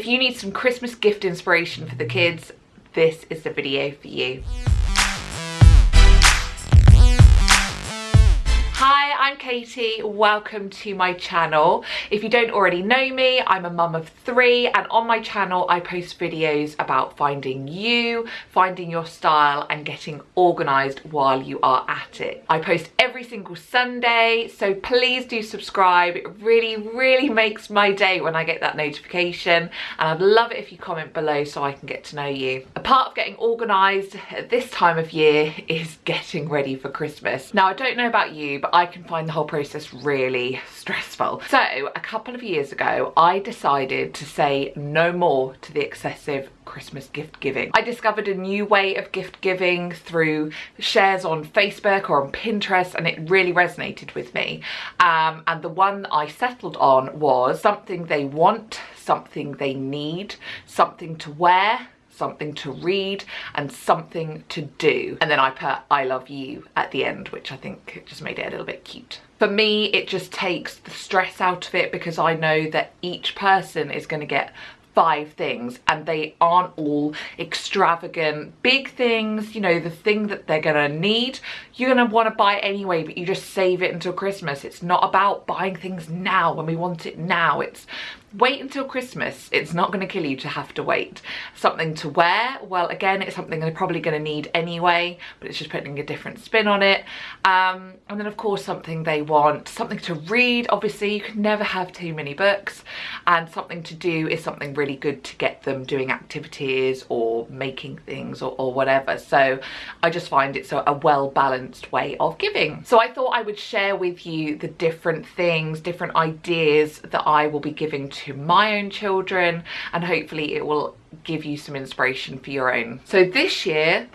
If you need some Christmas gift inspiration for the kids, this is the video for you. Hi, I'm Katie. Welcome to my channel. If you don't already know me, I'm a mum of three and on my channel I post videos about finding you, finding your style and getting organised while you are at it. I post every single Sunday, so please do subscribe. It really, really makes my day when I get that notification and I'd love it if you comment below so I can get to know you. A part of getting organised at this time of year is getting ready for Christmas. Now I don't know about you, but I can find the whole process really stressful. So a couple of years ago, I decided to say no more to the excessive Christmas gift giving. I discovered a new way of gift giving through shares on Facebook or on Pinterest and it really resonated with me. Um, and the one I settled on was something they want, something they need, something to wear, something to read and something to do. And then I put I love you at the end, which I think just made it a little bit cute. For me, it just takes the stress out of it because I know that each person is going to get five things and they aren't all extravagant big things you know the thing that they're gonna need you're gonna want to buy anyway but you just save it until christmas it's not about buying things now when we want it now it's wait until Christmas. It's not going to kill you to have to wait. Something to wear, well again it's something they're probably going to need anyway but it's just putting a different spin on it. Um, and then of course something they want, something to read, obviously you can never have too many books and something to do is something really good to get them doing activities or making things or, or whatever. So I just find it's a, a well balanced way of giving. So I thought I would share with you the different things, different ideas that I will be giving to to my own children and hopefully it will give you some inspiration for your own. So this year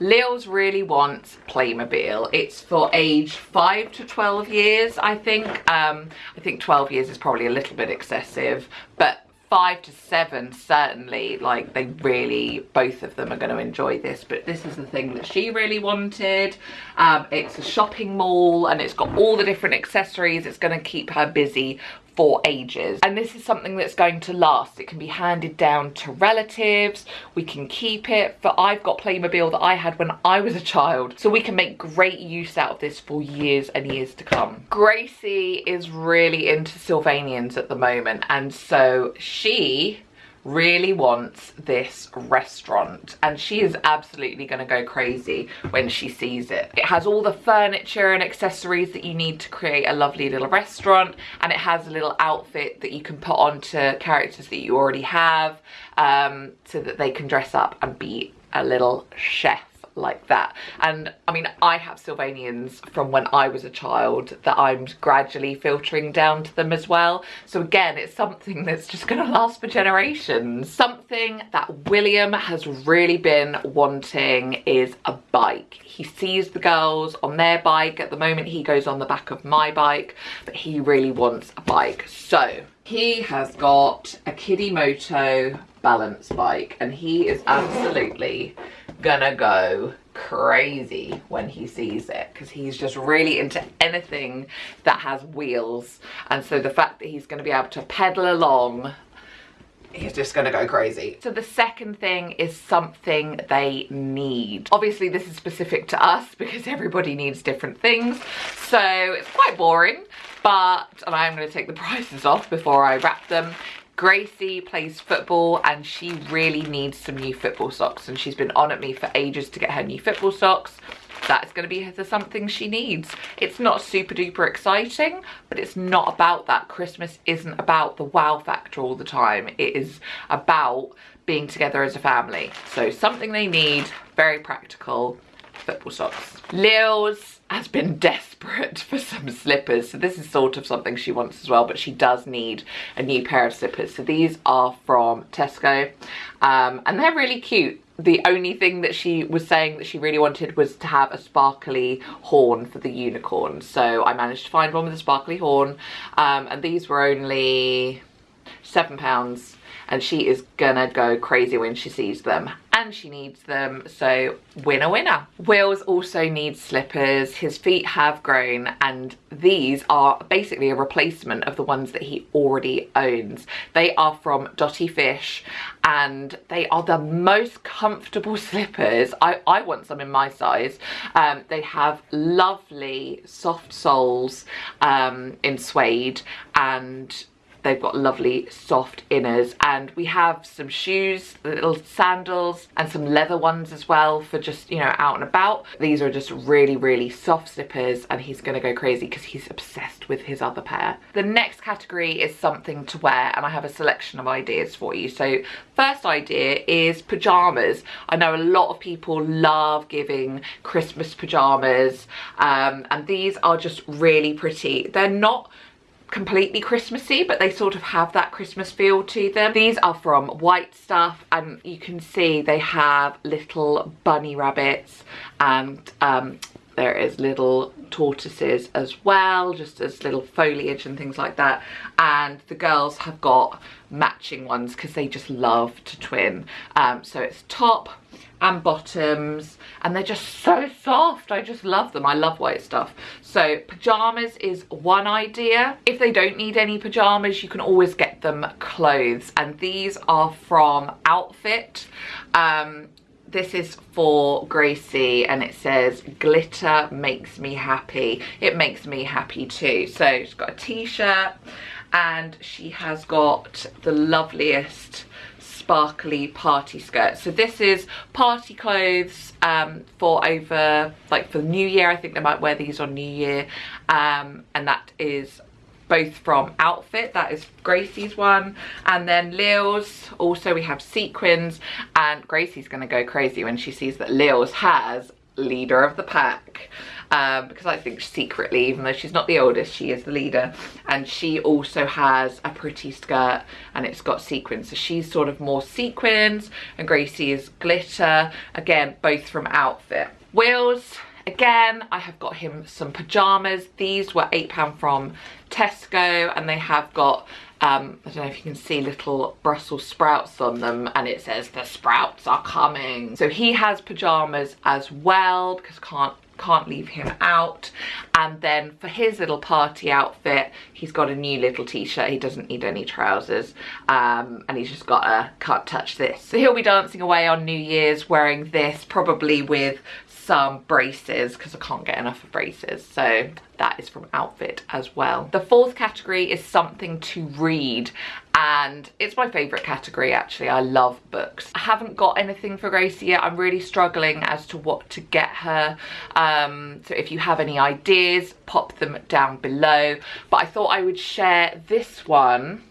Lils really wants Playmobil. It's for age 5 to 12 years, I think. Um, I think 12 years is probably a little bit excessive, but five to seven certainly like they really both of them are going to enjoy this but this is the thing that she really wanted um, it's a shopping mall and it's got all the different accessories it's going to keep her busy for ages. And this is something that's going to last. It can be handed down to relatives. We can keep it. For I've got Playmobil that I had when I was a child. So we can make great use out of this for years and years to come. Gracie is really into Sylvanians at the moment. And so she really wants this restaurant and she is absolutely going to go crazy when she sees it. It has all the furniture and accessories that you need to create a lovely little restaurant and it has a little outfit that you can put onto characters that you already have um, so that they can dress up and be a little chef like that. And I mean, I have Sylvanians from when I was a child that I'm gradually filtering down to them as well. So again, it's something that's just gonna last for generations. Something that William has really been wanting is a bike. He sees the girls on their bike. At the moment, he goes on the back of my bike, but he really wants a bike. So he has got a Kiddimoto balance bike and he is absolutely gonna go crazy when he sees it because he's just really into anything that has wheels and so the fact that he's going to be able to pedal along he's just gonna go crazy. So the second thing is something they need. Obviously this is specific to us because everybody needs different things. So it's quite boring, but, and I'm gonna take the prices off before I wrap them. Gracie plays football and she really needs some new football socks and she's been on at me for ages to get her new football socks. That's going to be the something she needs. It's not super duper exciting, but it's not about that. Christmas isn't about the wow factor all the time. It is about being together as a family. So something they need, very practical, football socks. Lils has been desperate for some slippers. So this is sort of something she wants as well, but she does need a new pair of slippers. So these are from Tesco um, and they're really cute. The only thing that she was saying that she really wanted was to have a sparkly horn for the unicorn. So I managed to find one with a sparkly horn um, and these were only seven pounds and she is gonna go crazy when she sees them and she needs them. So winner winner. Wills also needs slippers. His feet have grown and these are basically a replacement of the ones that he already owns. They are from Dotty Fish and they are the most comfortable slippers. I, I want some in my size. Um, they have lovely soft soles um, in suede and They've got lovely soft inners and we have some shoes, little sandals and some leather ones as well for just, you know, out and about. These are just really, really soft slippers and he's gonna go crazy because he's obsessed with his other pair. The next category is something to wear and I have a selection of ideas for you. So first idea is pajamas. I know a lot of people love giving Christmas pajamas um, and these are just really pretty. They're not completely Christmassy, but they sort of have that Christmas feel to them. These are from White Stuff, and you can see they have little bunny rabbits and um, there is little tortoises as well, just as little foliage and things like that. And the girls have got matching ones because they just love to twin. Um, so it's top, and bottoms and they're just so soft. I just love them. I love white stuff. So pajamas is one idea. If they don't need any pajamas you can always get them clothes and these are from outfit. Um, this is for Gracie and it says glitter makes me happy. It makes me happy too. So she's got a t-shirt and she has got the loveliest sparkly party skirt. So this is party clothes um, for over, like for New Year. I think they might wear these on New Year. Um, and that is both from Outfit, that is Gracie's one. And then Lil's, also we have sequins. And Gracie's gonna go crazy when she sees that Lil's has leader of the pack um, because I think secretly, even though she's not the oldest, she is the leader. And she also has a pretty skirt and it's got sequins. So she's sort of more sequins and Gracie is glitter. Again, both from Outfit. Wills, again, I have got him some pajamas. These were £8 from Tesco and they have got um, I don't know if you can see little Brussels sprouts on them and it says the sprouts are coming. So he has pajamas as well because can't can't leave him out and then for his little party outfit he's got a new little t-shirt he doesn't need any trousers um, and he's just got a can't touch this so he'll be dancing away on new year's wearing this probably with some braces because I can't get enough of braces so that is from outfit as well. The fourth category is something to read and it's my favorite category actually. I love books. I haven't got anything for Gracie yet. I'm really struggling as to what to get her um, so if you have any ideas pop them down below. But I thought I would share this one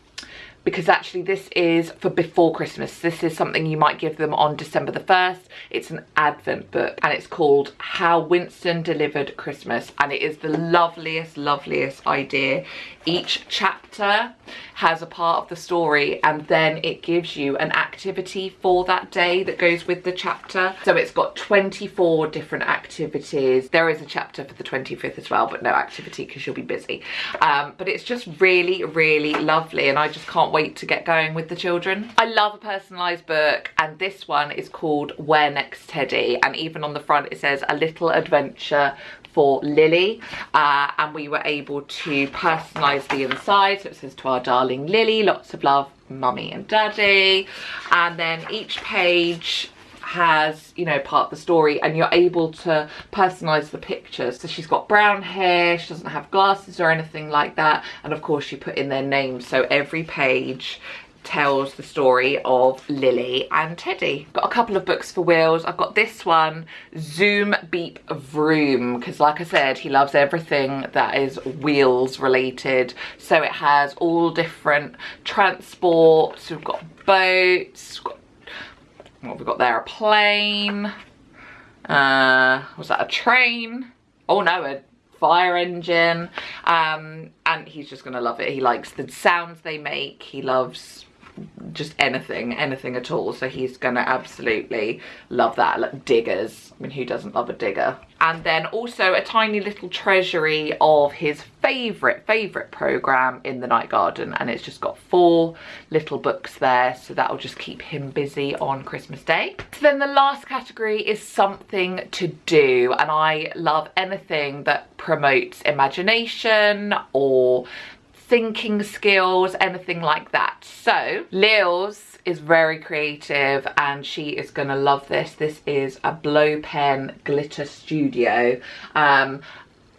because actually this is for before Christmas. This is something you might give them on December the 1st. It's an advent book and it's called How Winston Delivered Christmas and it is the loveliest, loveliest idea. Each chapter has a part of the story and then it gives you an activity for that day that goes with the chapter. So it's got 24 different activities. There is a chapter for the 25th as well, but no activity because you'll be busy. Um, but it's just really, really lovely and I just can't wait to get going with the children. I love a personalised book and this one is called Where Next Teddy and even on the front it says a little adventure for Lily uh, and we were able to personalise the inside so it says to our darling Lily lots of love mummy and daddy and then each page has you know part of the story and you're able to personalize the pictures so she's got brown hair she doesn't have glasses or anything like that and of course you put in their names so every page tells the story of Lily and Teddy. Got a couple of books for Wills. I've got this one, Zoom Beep Vroom, because like I said, he loves everything that is wheels related. So it has all different transports. We've got boats, we've got what have we got there? A plane. Uh, was that a train? Oh no, a fire engine. Um, and he's just gonna love it. He likes the sounds they make. He loves just anything, anything at all. So he's gonna absolutely love that. Like diggers, I mean, who doesn't love a digger? And then also a tiny little treasury of his favorite, favorite program in the night garden. And it's just got four little books there. So that'll just keep him busy on Christmas Day. So then the last category is something to do. And I love anything that promotes imagination or thinking skills, anything like that. So Lils is very creative and she is gonna love this. This is a blow pen glitter studio. Um,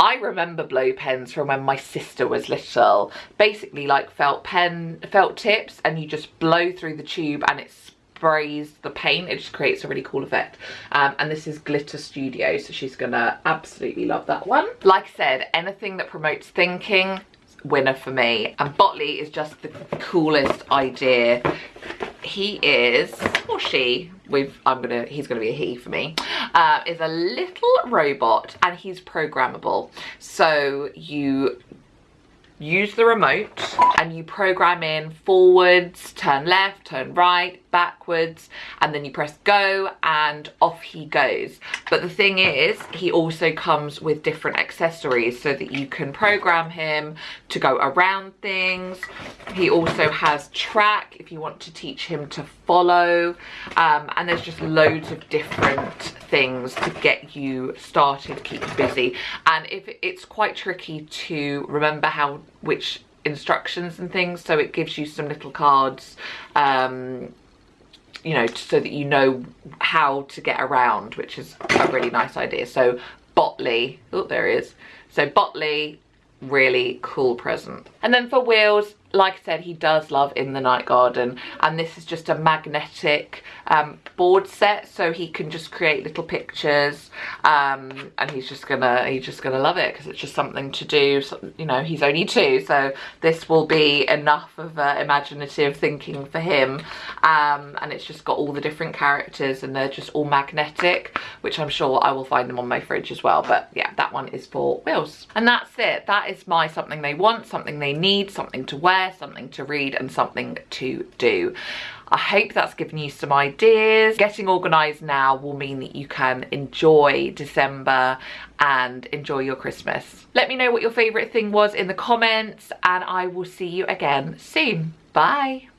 I remember blow pens from when my sister was little. Basically like felt pen, felt tips and you just blow through the tube and it sprays the paint. It just creates a really cool effect. Um, and this is Glitter Studio, so she's gonna absolutely love that one. Like I said, anything that promotes thinking, winner for me. And Botley is just the coolest idea. He is, or she, with I'm gonna, he's gonna be a he for me, uh, is a little robot and he's programmable. So you use the remote and you program in forwards, turn left, turn right, backwards, and then you press go and off he goes. But the thing is, he also comes with different accessories so that you can program him to go around things. He also has track if you want to teach him to follow. Um, and there's just loads of different things to get you started, keep you busy. And if it's quite tricky to remember how which instructions and things so it gives you some little cards um you know so that you know how to get around which is a really nice idea. So botley oh there he is. So botley really cool present. And then for Wills like I said, he does love In the Night Garden and this is just a magnetic um, board set so he can just create little pictures um, and he's just gonna he's just gonna love it because it's just something to do. So, you know, he's only two so this will be enough of uh, imaginative thinking for him um, and it's just got all the different characters and they're just all magnetic which I'm sure I will find them on my fridge as well but yeah that one is for Wills and that's it that is my something they want something they need something to wear something to read and something to do. I hope that's given you some ideas. Getting organised now will mean that you can enjoy December and enjoy your Christmas. Let me know what your favourite thing was in the comments and I will see you again soon. Bye.